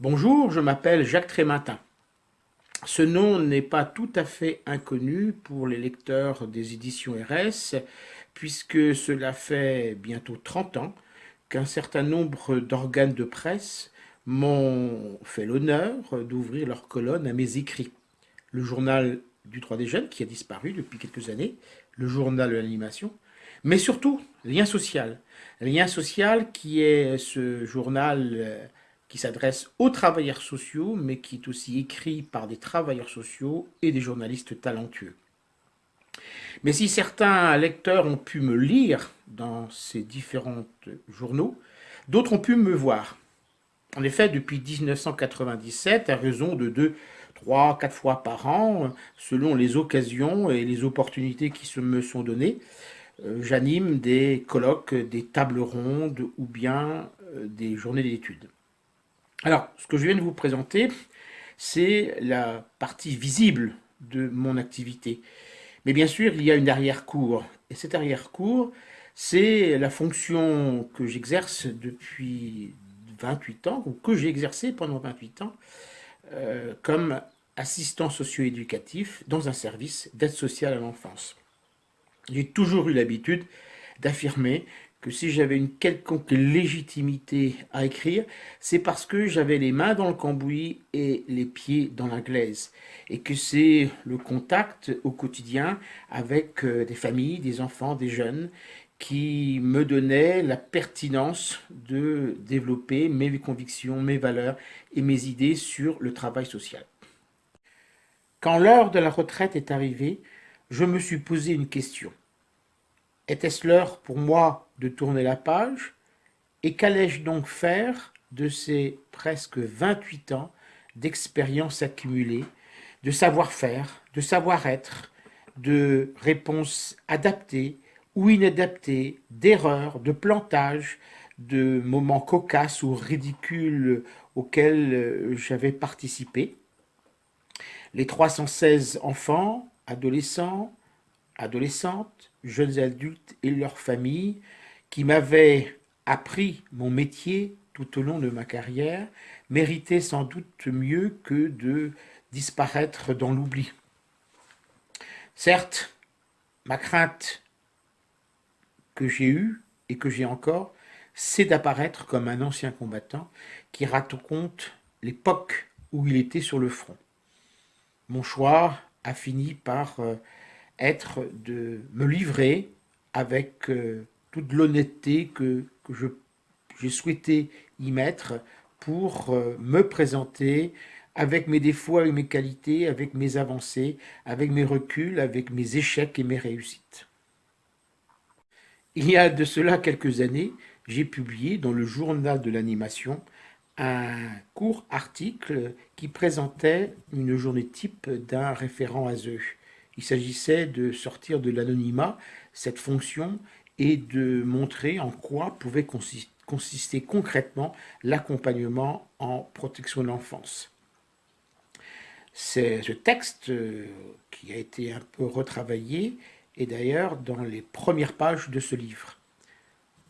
Bonjour, je m'appelle Jacques Trématin. Ce nom n'est pas tout à fait inconnu pour les lecteurs des éditions RS, puisque cela fait bientôt 30 ans qu'un certain nombre d'organes de presse m'ont fait l'honneur d'ouvrir leur colonne à mes écrits. Le journal du Droit des Jeunes, qui a disparu depuis quelques années, le journal de l'animation, mais surtout Lien Social. Lien Social qui est ce journal euh, qui s'adresse aux travailleurs sociaux, mais qui est aussi écrit par des travailleurs sociaux et des journalistes talentueux. Mais si certains lecteurs ont pu me lire dans ces différents journaux, d'autres ont pu me voir. En effet, depuis 1997, à raison de deux, trois, quatre fois par an, selon les occasions et les opportunités qui se me sont données, euh, j'anime des colloques, des tables rondes ou bien euh, des journées d'études. Alors, ce que je viens de vous présenter, c'est la partie visible de mon activité. Mais bien sûr, il y a une arrière-cour. Et cette arrière-cour, c'est la fonction que j'exerce depuis 28 ans, ou que j'ai exercée pendant 28 ans, euh, comme assistant socio-éducatif dans un service d'aide sociale à l'enfance. J'ai toujours eu l'habitude d'affirmer que si j'avais une quelconque légitimité à écrire, c'est parce que j'avais les mains dans le cambouis et les pieds dans la glaise, et que c'est le contact au quotidien avec euh, des familles, des enfants, des jeunes, qui me donnait la pertinence de développer mes convictions, mes valeurs et mes idées sur le travail social. Quand l'heure de la retraite est arrivée, je me suis posé une question. Était-ce l'heure pour moi de tourner la page Et qu'allais-je donc faire de ces presque 28 ans d'expérience accumulée, de savoir-faire, de savoir-être, de réponses adaptées ou inadaptées, d'erreurs, de plantages, de moments cocasses ou ridicules auxquels euh, j'avais participé. Les 316 enfants, adolescents, adolescentes, jeunes adultes et leurs familles qui m'avaient appris mon métier tout au long de ma carrière méritaient sans doute mieux que de disparaître dans l'oubli. Certes, ma crainte que j'ai eue et que j'ai encore, c'est d'apparaître comme un ancien combattant qui raconte l'époque où il était sur le front. Mon choix a fini par euh, être de me livrer avec euh, toute l'honnêteté que, que j'ai souhaité y mettre pour euh, me présenter avec mes défauts, avec mes qualités, avec mes avancées, avec mes reculs, avec mes échecs et mes réussites. Il y a de cela quelques années, j'ai publié dans le journal de l'animation un court article qui présentait une journée type d'un référent ASE. Il s'agissait de sortir de l'anonymat cette fonction et de montrer en quoi pouvait consister concrètement l'accompagnement en protection de l'enfance. C'est ce texte euh, qui a été un peu retravaillé et d'ailleurs dans les premières pages de ce livre.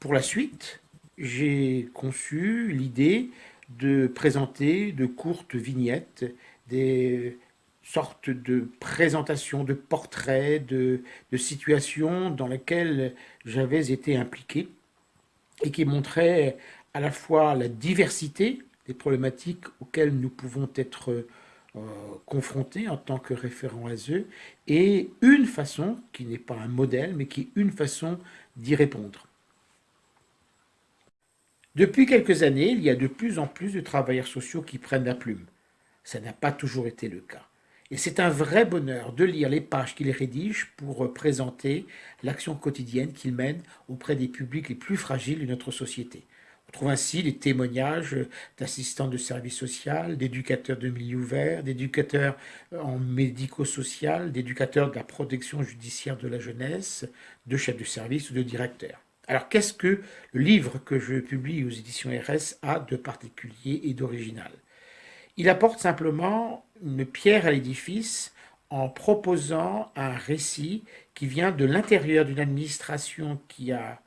Pour la suite, j'ai conçu l'idée de présenter de courtes vignettes, des sorte de présentation, de portrait, de, situations dans lesquelles j'avais été impliqué et qui montraient à la fois la diversité des problématiques auxquelles nous pouvons être euh, confrontés en tant que référents ASE et une façon, qui n'est pas un modèle, mais qui est une façon d'y répondre. Depuis quelques années, il y a de plus en plus de travailleurs sociaux qui prennent la plume. Ça n'a pas toujours été le cas. Et c'est un vrai bonheur de lire les pages qu'il rédige pour présenter l'action quotidienne qu'il mène auprès des publics les plus fragiles de notre société. On trouve ainsi les témoignages d'assistants de services sociaux, d'éducateurs de milieu ouvert, d'éducateurs en médico-social, d'éducateurs de la protection judiciaire de la jeunesse, de chefs de service ou de directeurs. Alors qu'est-ce que le livre que je publie aux éditions RS a de particulier et d'original? Il apporte simplement une pierre à l'édifice en proposant un récit qui vient de l'intérieur d'une administration qui a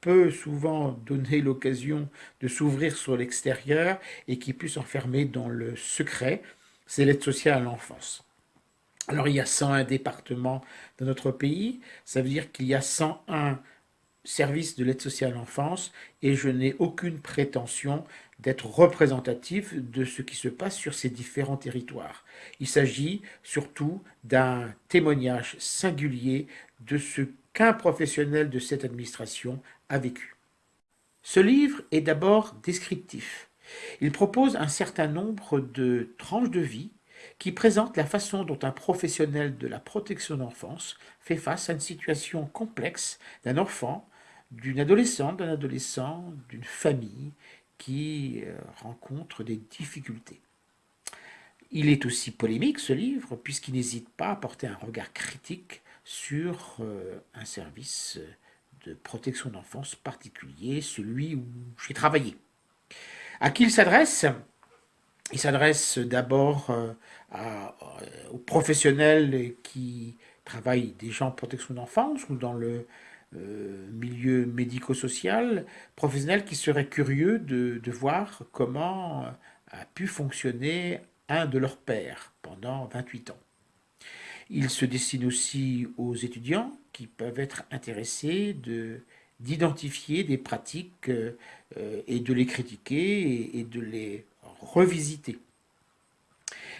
peut souvent donner l'occasion de s'ouvrir sur l'extérieur et qui peut s'enfermer dans le secret, c'est l'aide sociale à l'enfance. Alors il y a 101 départements dans notre pays, ça veut dire qu'il y a 101 services de l'aide sociale à l'enfance et je n'ai aucune prétention d'être représentatif de ce qui se passe sur ces différents territoires. Il s'agit surtout d'un témoignage singulier de ce qu'un professionnel de cette administration a vécu. Ce livre est d'abord descriptif. Il propose un certain nombre de tranches de vie qui présentent la façon dont un professionnel de la protection d'enfance fait face à une situation complexe d'un enfant, d'une adolescente, d'un adolescent, d'une famille qui euh, rencontre des difficultés. Il est aussi polémique ce livre puisqu'il n'hésite pas à porter un regard critique sur euh, un service de protection d'enfance particulier, celui où j'ai travaillé. À qui il s'adresse? Il s'adresse d'abord euh, aux professionnels qui travaillent déjà en protection d'enfance ou dans le euh, milieu médico-social, professionnels qui seraient curieux de, de, voir comment a pu fonctionner un de leurs pères pendant 28 ans. Il se destine aussi aux étudiants qui peuvent être intéressés d'identifier des pratiques euh, et de les critiquer et, de les revisiter.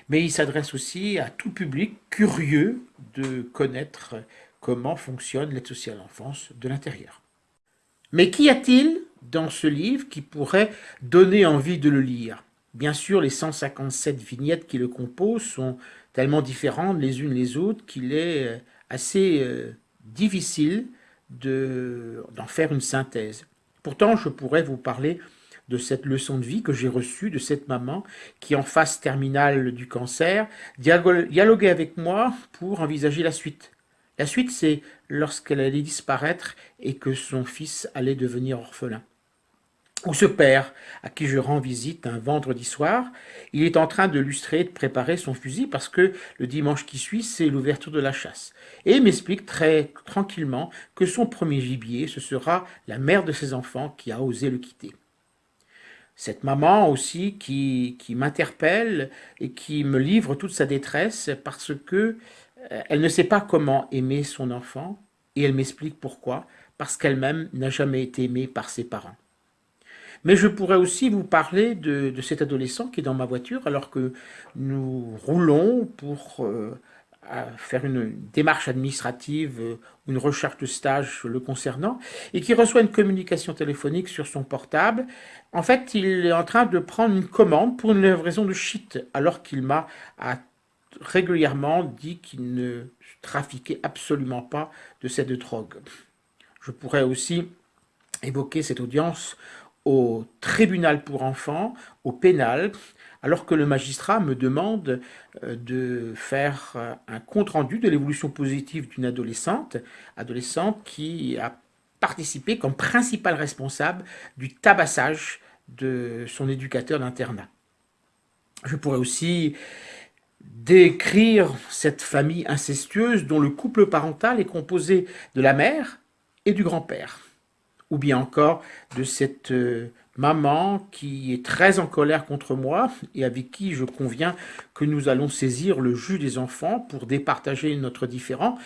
Mais il s'adresse aussi à tout public curieux de connaître comment fonctionne l'aide sociale à l'enfance de l'intérieur. Mais qu'y a-t-il dans ce livre qui pourrait donner envie de le lire? Bien sûr, les 157 vignettes qui le composent sont tellement différentes les unes les autres qu'il est euh, assez euh, difficile d'en faire une synthèse. Pourtant, je pourrais vous parler de cette leçon de vie que j'ai reçue de cette maman qui, en phase terminale du cancer, dialoguait avec moi pour envisager la suite. La suite, c'est lorsqu'elle allait disparaître et que son fils allait devenir orphelin ou ce père à qui je rends visite un vendredi soir, il est en train de lustrer et de préparer son fusil parce que le dimanche qui suit, c'est l'ouverture de la chasse. Et il m'explique très tranquillement que son premier gibier, ce sera la mère de ses enfants qui a osé le quitter. Cette maman aussi qui, m'interpelle et qui me livre toute sa détresse parce que euh, elle ne sait pas comment aimer son enfant et elle m'explique pourquoi, parce qu'elle-même n'a jamais été aimée par ses parents. Mais je pourrais aussi vous parler de, cet adolescent qui est dans ma voiture alors que nous roulons pour euh, faire une démarche administrative ou une recherche de stage le concernant et qui reçoit une communication téléphonique sur son portable. En fait, il est en train de prendre une commande pour une livraison de shit alors qu'il m'a régulièrement dit qu'il ne trafiquait absolument pas de cette drogue. Je pourrais aussi évoquer cette audience au tribunal pour enfants, au pénal, alors que le magistrat me demande euh, de faire euh, un compte-rendu de l'évolution positive d'une adolescente, adolescente qui a participé comme principal responsable du tabassage de son éducateur d'internat. Je pourrais aussi décrire cette famille incestueuse dont le couple parental est composé de la mère et du grand-père ou bien encore de cette euh, maman qui est très en colère contre moi et avec qui je conviens que nous allons saisir le jus des enfants pour départager notre différend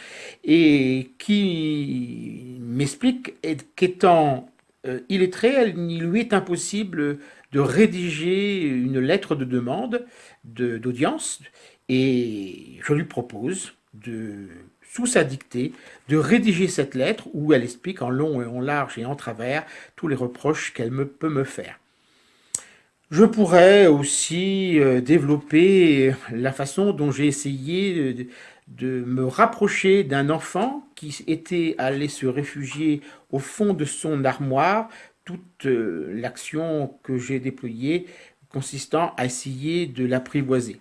et qui m'explique qu'étant euh, illettré, il lui est impossible de rédiger une lettre de demande d'audience et je lui propose de sous sa dictée, de rédiger cette lettre où elle explique en long et en large et en travers tous les reproches qu'elle peut me faire. Je pourrais aussi euh, développer la façon dont j'ai essayé de, me rapprocher d'un enfant qui était allé se réfugier au fond de son armoire, toute euh, l'action que j'ai déployée consistant à essayer de l'apprivoiser.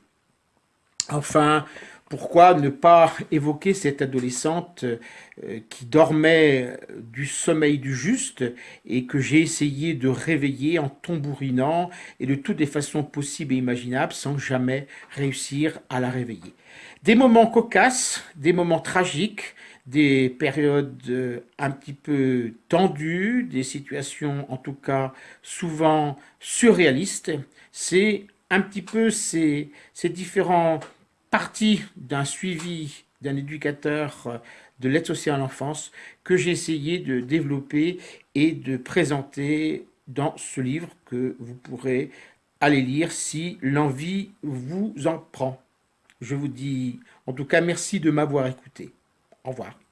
Enfin, pourquoi ne pas évoquer cette adolescente euh, qui dormait du sommeil du juste et que j'ai essayé de réveiller en tambourinant et de toutes les façons possibles et imaginables sans jamais réussir à la réveiller. Des moments cocasses, des moments tragiques, des périodes euh, un petit peu tendues, des situations en tout cas souvent surréalistes. C'est un petit peu ces, ces différents parties d'un suivi d'un éducateur de l'aide sociale à l'enfance que j'ai essayé de développer et de présenter dans ce livre que vous pourrez aller lire si l'envie vous en prend. Je vous dis en tout cas merci de m'avoir écouté. Au revoir.